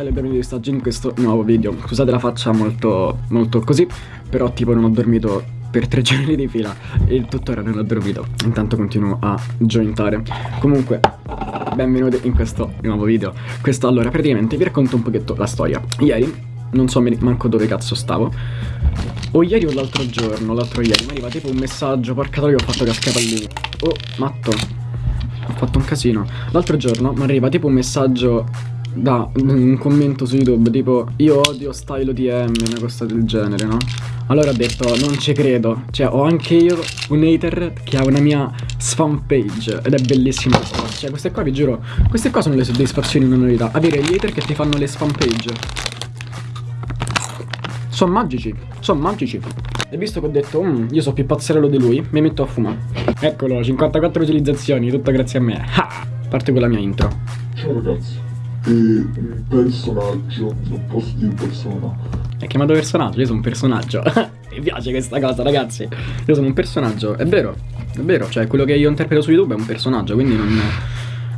style e benvenuti staggi in questo nuovo video. Scusate la faccia molto, molto così Però tipo non ho dormito per tre giorni di fila. E tuttora non ho dormito. Intanto continuo a jointare. Comunque, benvenuti in questo nuovo video. Questo allora, praticamente vi racconto un pochetto la storia. Ieri, non so manco dove cazzo stavo. O ieri o l'altro giorno, l'altro ieri Mi arriva tipo un messaggio, porca troia ho fatto cascare pallini Oh, matto. Ho fatto un casino. L'altro giorno mi arriva tipo un messaggio da un commento su YouTube tipo io odio style ODM, una cosa del genere, no? Allora ho detto non ci credo, cioè ho anche io un hater che ha una mia spam page ed è bellissima questa cosa, cioè queste qua vi giuro, queste qua sono le soddisfazioni in una novità, avere gli hater che ti fanno le spam page. Sono magici, sono magici. E visto che ho detto, mm, io so più pazzerello di lui, mi metto a fumare. Eccolo, 54 utilizzazioni, tutto grazie a me. Ah, parte con la mia intro. Ciao ragazzi e un personaggio, non posso dire persona. È chiamato personaggio, io sono un personaggio. Mi piace questa cosa, ragazzi. Io sono un personaggio, è vero, è vero, cioè quello che io interpreto su YouTube è un personaggio, quindi non,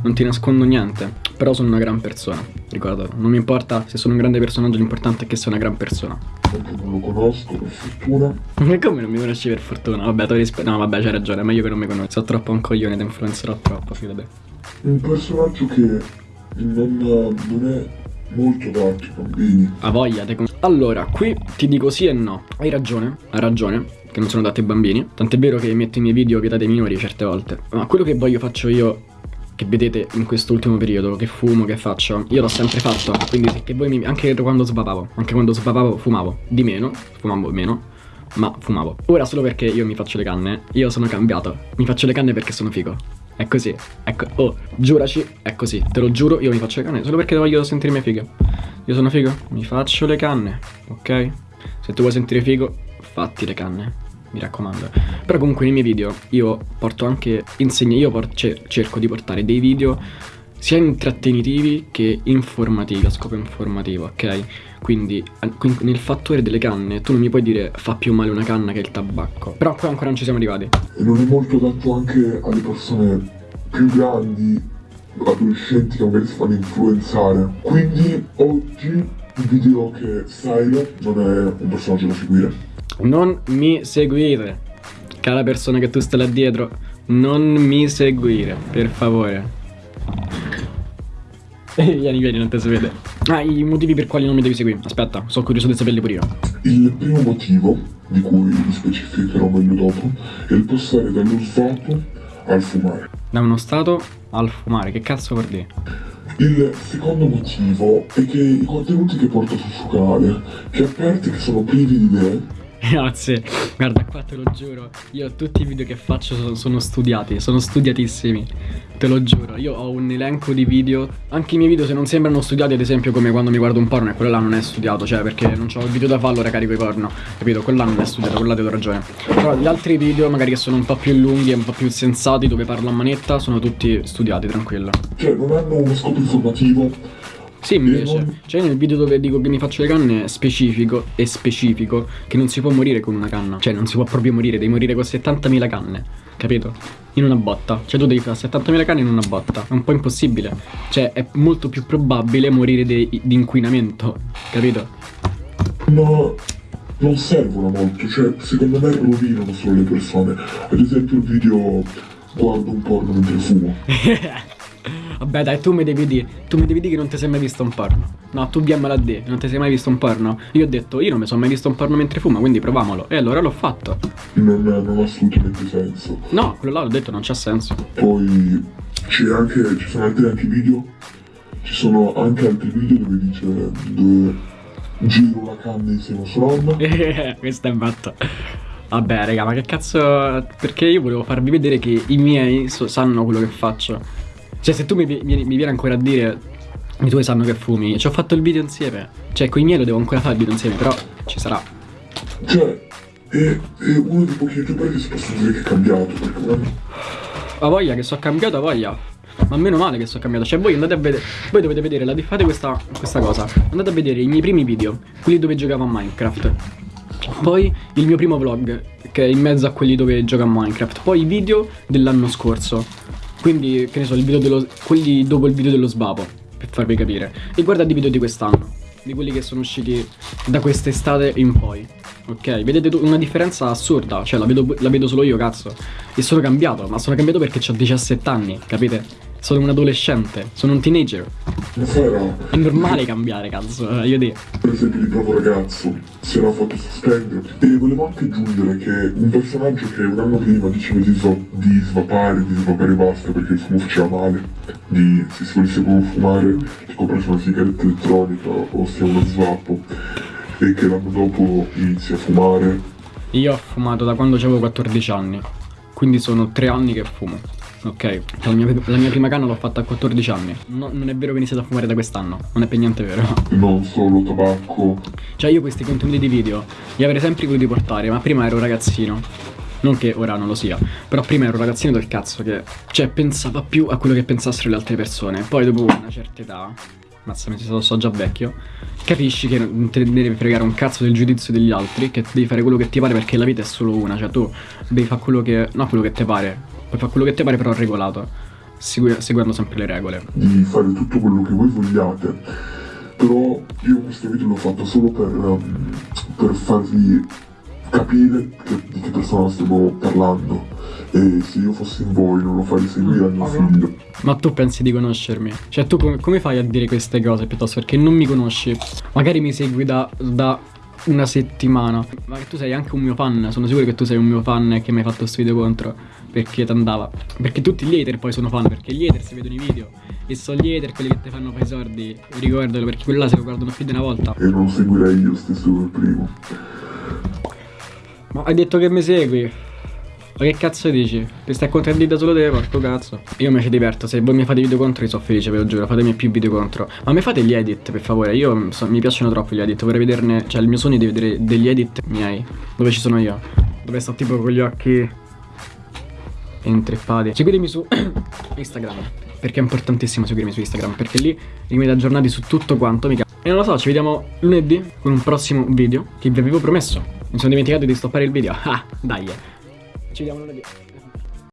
non ti nascondo niente. Però sono una gran persona, ricordo. Non mi importa se sono un grande personaggio, l'importante è che sia una gran persona. Anche non lo conosco, per fortuna. Come non mi conosci per fortuna? Vabbè, tu rispe- No, vabbè, c'hai ragione, è meglio che non mi conosci. Sono troppo un coglione, ti influenzerò troppo, fidate. Un personaggio che non, non è molto altri bambini. A voglia, te Allora, qui ti dico sì e no. Hai ragione, hai ragione, che non sono adatti ai bambini. Tant'è vero che metto i miei video vietate ai minori certe volte. Ma quello che voglio faccio io che vedete in quest'ultimo periodo, che fumo, che faccio, io l'ho sempre fatto, quindi che voi mi... anche quando svapavo, anche quando svapavo fumavo, di meno, fumavo meno, ma fumavo. Ora solo perché io mi faccio le canne, io sono cambiato, mi faccio le canne perché sono figo. È così. Ecco. Oh, giuraci, è così. Te lo giuro, io mi faccio le canne solo perché voglio sentirmi figo. Io sono figo, mi faccio le canne, ok? Se tu vuoi sentire figo, fatti le canne. Mi raccomando. Però comunque nei miei video io porto anche insegno, io por cerco di portare dei video sia intrattenitivi che informativi, a scopo informativo, ok? Quindi nel fattore delle canne tu non mi puoi dire fa più male una canna che il tabacco. Però qua ancora non ci siamo arrivati. E non è molto adatto anche alle persone più grandi, adolescenti che magari si fanno influenzare. Quindi oggi vi dirò che Silo non è un personaggio da seguire. Non mi seguire. Cara persona che tu stai là dietro, non mi seguire, per favore. vieni, vieni, non te si vede. Ah, i motivi per quali non mi devi seguire. Aspetta, sono curioso di saperli pure io. Il primo motivo, di cui vi specificherò meglio dopo, è il passare dallo stato al fumare. Da uno stato al fumare, che cazzo vuol dire? Il secondo motivo è che i contenuti che porto sul suo canale, che aperti che sono privi di idee, Grazie, guarda qua te lo giuro, io tutti i video che faccio sono, sono, studiati, sono studiatissimi, te lo giuro, io ho un elenco di video, anche i miei video se non sembrano studiati ad esempio come quando mi guardo un porno e quello là non è studiato, cioè perché non ho il video da fallo e carico i porno, capito? Quello là non è studiato, quello là ti do ragione. Però gli altri video magari che sono un po' più lunghi e un po' più sensati dove parlo a manetta sono tutti studiati, tranquillo. Cioè non hanno uno scopo informativo sì, invece. Cioè, nel video dove dico che mi faccio le canne specifico e specifico che non si può morire con una canna. Cioè, non si può proprio morire, devi morire con 70.000 canne. Capito? In una botta. Cioè, tu devi fare 70.000 canne in una botta. È un po' impossibile. Cioè, è molto più probabile morire di, di inquinamento. Capito? Ma non servono molto, cioè secondo me rovinano solo le persone. Ad esempio il video guardo un porno mentre fumo. Vabbè dai, tu mi devi dire, tu mi devi dire che non ti sei mai visto un porno. No, tu diammela a dire, non ti sei mai visto un porno. Io ho detto, io non mi sono mai visto un porno mentre fumo, quindi proviamolo. E allora l'ho fatto. Non, non ha assolutamente senso. No, quello là l'ho detto, non c'ha senso. Poi c'è anche, ci sono altri anche video. Ci sono anche altri video dove dice dove giro la canna insieme a sua nonna. Questo è matto. Vabbè, raga, ma che cazzo... Perché io volevo farvi vedere che i miei sanno quello che faccio. Cioè, se tu mi, mi, mi vieni ancora a dire i tuoi sanno che fumi, ci ho fatto il video insieme. Cioè, con i miei lo devo ancora fare il video insieme, però ci sarà. Cioè, è, è uno dei pochi youtuber che si possono dire che è cambiato, perché una... Ha voglia che so cambiato, ha voglia. Ma meno male che sono cambiato. Cioè, voi andate a vedere. Voi dovete vedere la fate questa, questa cosa. Andate a vedere i miei primi video, quelli dove giocavo a Minecraft. Poi il mio primo vlog, che è in mezzo a quelli dove gioco a Minecraft. Poi i video dell'anno scorso. Quindi, che ne so, dello, quelli dopo il video dello svapo, per farvi capire. E guardate i video di quest'anno, di quelli che sono usciti da quest'estate in poi. Ok, vedete una differenza assurda, cioè la vedo, la vedo solo io, cazzo. E sono cambiato, ma sono cambiato perché ho 17 anni, capite? Sono un adolescente, sono un teenager. Sara, È normale cambiare, cazzo, eh, io dico. per esempio di bravo ragazzo, si era fatto sospendere. E volevo anche aggiungere che un personaggio che un anno prima diceva di, sva- di svapare, di svapare basta perché il fumo faceva male, di se si volesse proprio fumare, ti comprarsi una sigaretta elettronica o sia uno svappo, e che l'anno dopo inizi a fumare. Io ho fumato da quando avevo 14 anni, quindi sono 3 anni che fumo. Ok, la mia, la mia prima canna l'ho fatta a 14 anni. No- non è vero che ho iniziato a fumare da quest'anno, non è per niente vero. Non solo tabacco, Cioè io questi contenuti di video li avrei sempre voluti portare, ma prima ero un ragazzino. Non che ora non lo sia, però prima ero un ragazzino del cazzo che, cioè, pensava più a quello che pensassero le altre persone. Poi dopo una certa età, mazza mi so, so già vecchio, capisci che non te ne devi fregare un cazzo del giudizio degli altri, che devi fare quello che ti pare perché la vita è solo una, cioè tu devi fare quello che, no quello che ti pare, puoi fare quello che ti pare però regolato, segui- seguendo sempre le regole. di fare tutto quello che voi vogliate. Però io questo video l'ho fatto solo per, um, per farvi capire che- di che persona stiamo parlando. E se io fossi in voi non lo farei seguire a mio figlio. Ma tu pensi di conoscermi? Cioè tu come, come fai a dire queste cose piuttosto perché non mi conosci? Magari mi segui da, da una settimana. Ma tu sei anche un mio fan, sono sicuro che tu sei un mio fan e che mi hai fatto questo video contro. Perché ti andava. Perché tutti gli hater poi sono fan, perché gli hater si vedono i video. E sono gli hater quelli che ti fanno fare i soldi. Ricordalo, perché quelli là se lo guardano più di una volta. E non seguirei io stesso per primo. Ma hai detto che mi segui? Ma che cazzo dici? Ti stai contraddita solo te, porco cazzo. Io mi ci diverto, se voi mi fate video contro io sono felice, ve lo giuro, fatemi più video contro. Ma mi fate gli edit, per favore, io so- mi piacciono troppo gli edit, vorrei vederne, cioè il mio sogno è di vedere degli edit miei, dove ci sono io. Dove sto tipo con gli occhi intreppati. Seguitemi su Instagram, perché è importantissimo seguirmi su Instagram, perché lì rimanete aggiornati su tutto quanto, mica. E non lo so, ci vediamo lunedì con un prossimo video che vi avevo promesso. Mi sono dimenticato di stoppare il video. Ah, dai. Ci vediamo lunedì.